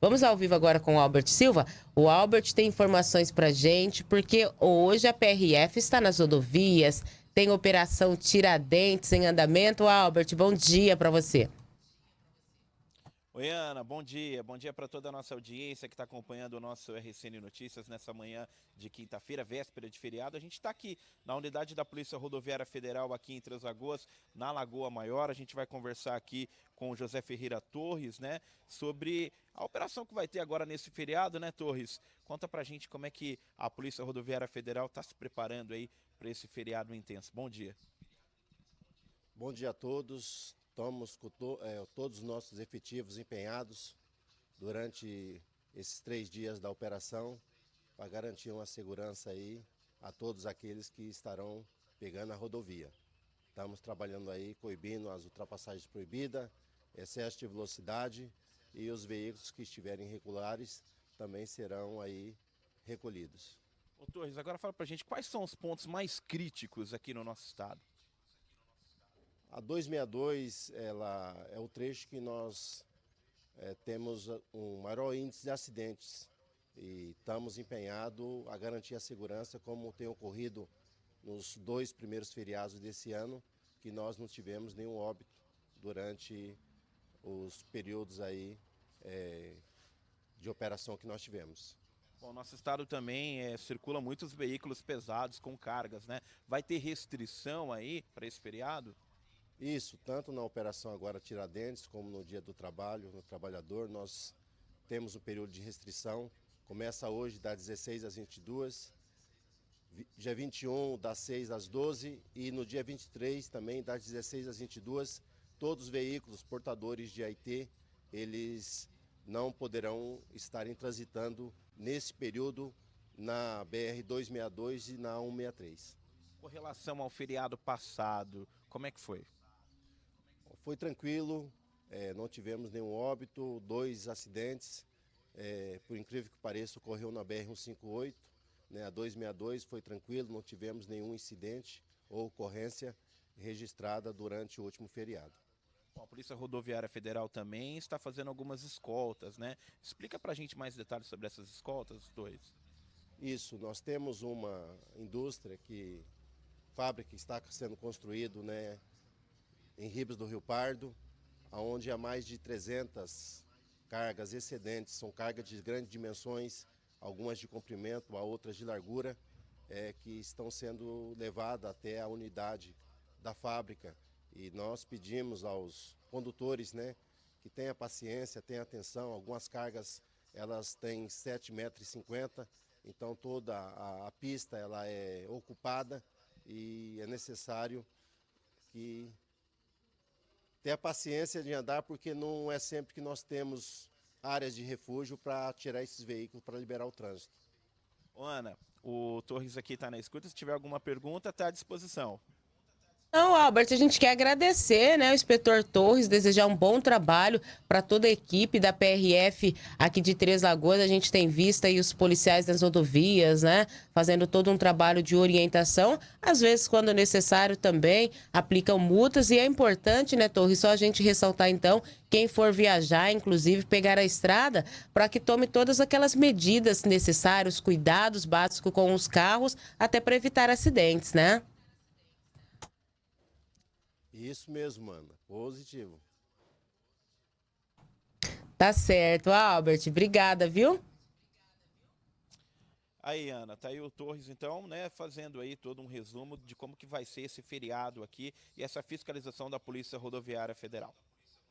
Vamos ao vivo agora com o Albert Silva. O Albert tem informações para gente, porque hoje a PRF está nas rodovias, tem operação Tiradentes em andamento. Albert, bom dia para você. Oi, Ana, bom dia. Bom dia para toda a nossa audiência que está acompanhando o nosso RCN Notícias nessa manhã de quinta-feira, véspera de feriado. A gente está aqui na unidade da Polícia Rodoviária Federal aqui em Três Lagoas, na Lagoa Maior. A gente vai conversar aqui com o José Ferreira Torres, né, sobre a operação que vai ter agora nesse feriado, né, Torres? Conta pra gente como é que a Polícia Rodoviária Federal está se preparando aí para esse feriado intenso. Bom dia. Bom dia a todos. Estamos com to, é, todos os nossos efetivos empenhados durante esses três dias da operação para garantir uma segurança aí a todos aqueles que estarão pegando a rodovia. Estamos trabalhando aí, coibindo as ultrapassagens proibidas, excesso de velocidade e os veículos que estiverem irregulares também serão aí recolhidos. Ô Torres, agora fala pra gente quais são os pontos mais críticos aqui no nosso estado. A 262 ela é o trecho que nós é, temos um maior índice de acidentes e estamos empenhados a garantir a segurança como tem ocorrido nos dois primeiros feriados desse ano, que nós não tivemos nenhum óbito durante os períodos aí é, de operação que nós tivemos. Bom, nosso estado também é, circula muitos veículos pesados com cargas, né? Vai ter restrição aí para esse feriado? Isso, tanto na operação agora Tiradentes, como no dia do trabalho, no trabalhador, nós temos um período de restrição. Começa hoje das 16 às 22, dia 21 das 6 às 12 e no dia 23 também das 16 às 22, todos os veículos portadores de AIT, eles não poderão estarem transitando nesse período na BR-262 e na 163. Com relação ao feriado passado, como é que foi? Foi tranquilo, é, não tivemos nenhum óbito, dois acidentes, é, por incrível que pareça, ocorreu na BR-158, né, a 262 foi tranquilo, não tivemos nenhum incidente ou ocorrência registrada durante o último feriado. Bom, a Polícia Rodoviária Federal também está fazendo algumas escoltas, né? Explica para a gente mais detalhes sobre essas escoltas, dois. Isso, nós temos uma indústria que, fábrica que está sendo construído, né, em Ribas do Rio Pardo, onde há mais de 300 cargas excedentes, são cargas de grandes dimensões, algumas de comprimento, outras de largura, é, que estão sendo levadas até a unidade da fábrica. E nós pedimos aos condutores né, que tenham paciência, tenham atenção, algumas cargas elas têm 7,50 metros, então toda a, a pista ela é ocupada e é necessário que ter a paciência de andar, porque não é sempre que nós temos áreas de refúgio para tirar esses veículos, para liberar o trânsito. Ô Ana, o Torres aqui está na escuta, se tiver alguma pergunta, está à disposição. Não, Albert, a gente quer agradecer, né, o inspetor Torres, desejar um bom trabalho para toda a equipe da PRF aqui de Três Lagoas. A gente tem visto aí os policiais das rodovias, né, fazendo todo um trabalho de orientação. Às vezes, quando necessário, também aplicam multas. E é importante, né, Torres, só a gente ressaltar então, quem for viajar, inclusive pegar a estrada, para que tome todas aquelas medidas necessárias, cuidados básicos com os carros, até para evitar acidentes, né? Isso mesmo, mano. Positivo. Tá certo, Albert. Obrigada, viu? Aí, Ana, tá aí o Torres, então, né, fazendo aí todo um resumo de como que vai ser esse feriado aqui e essa fiscalização da Polícia Rodoviária Federal.